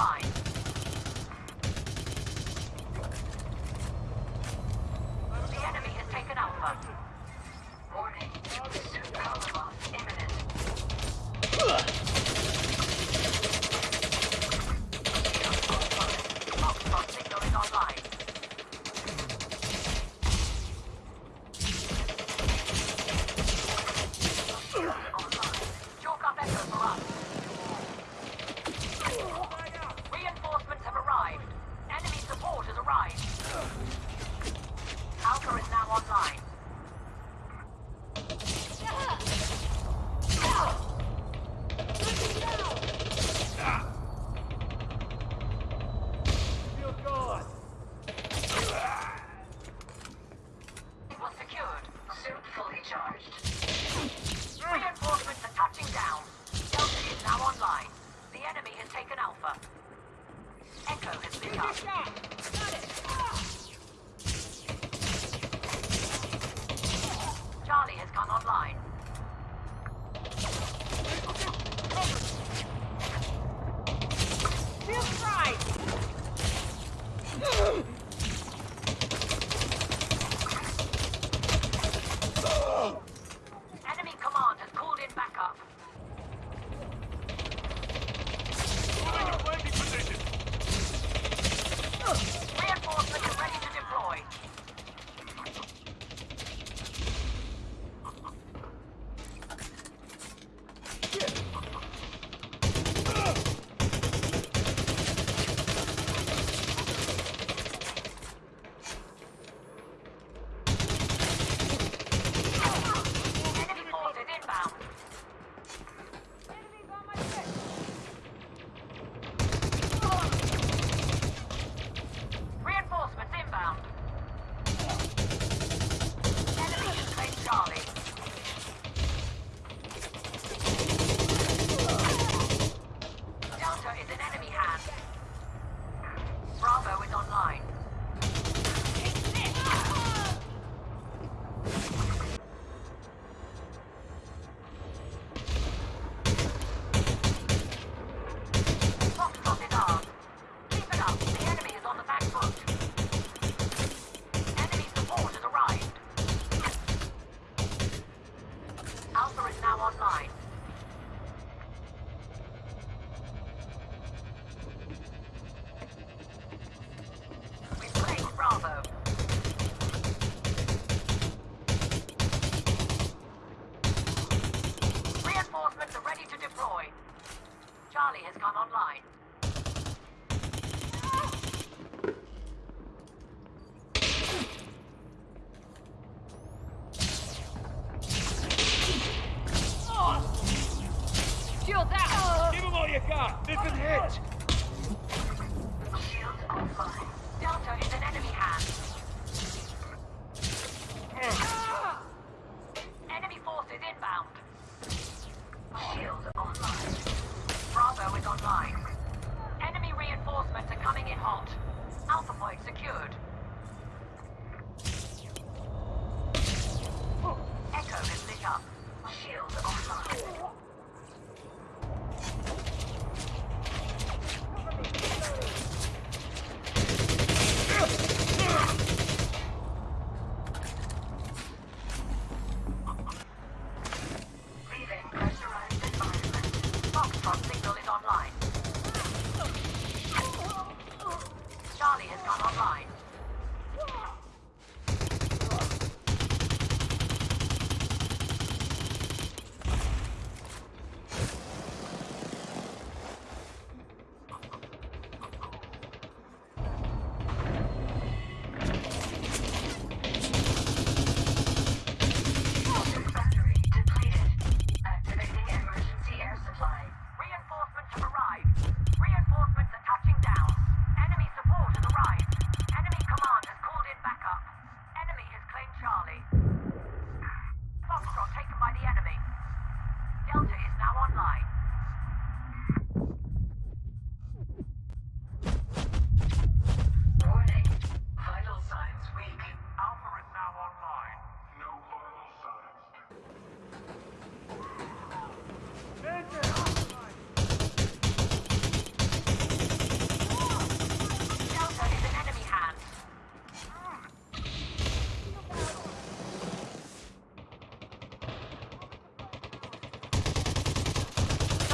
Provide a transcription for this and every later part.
has Enemy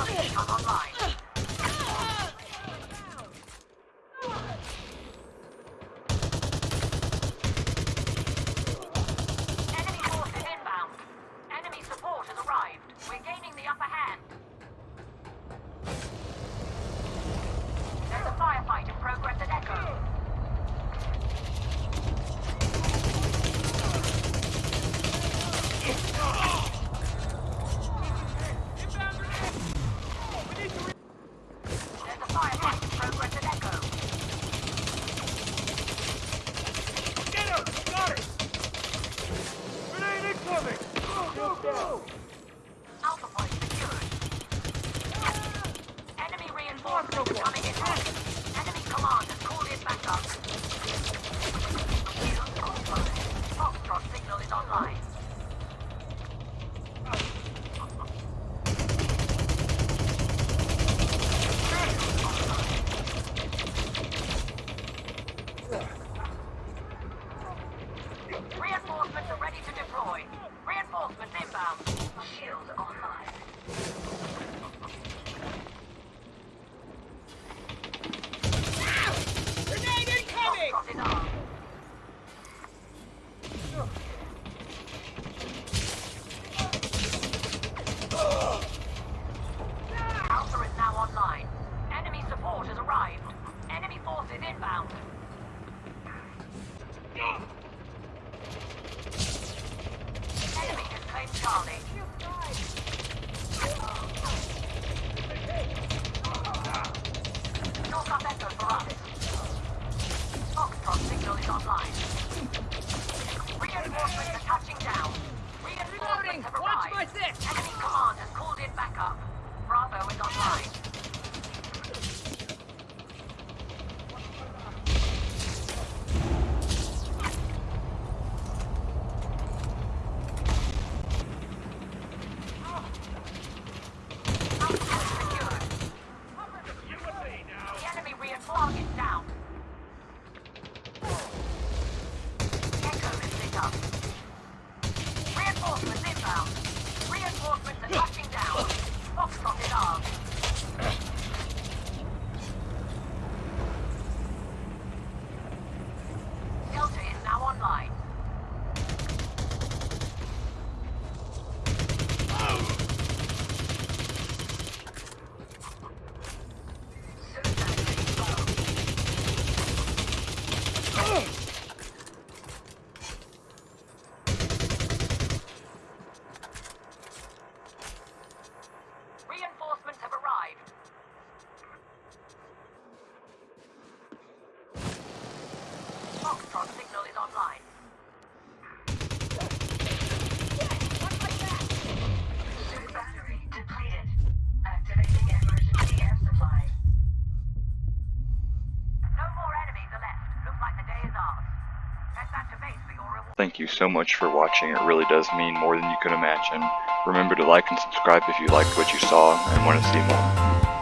Oh, my God. Thank you so much for watching, it really does mean more than you can imagine. Remember to like and subscribe if you liked what you saw and want to see more.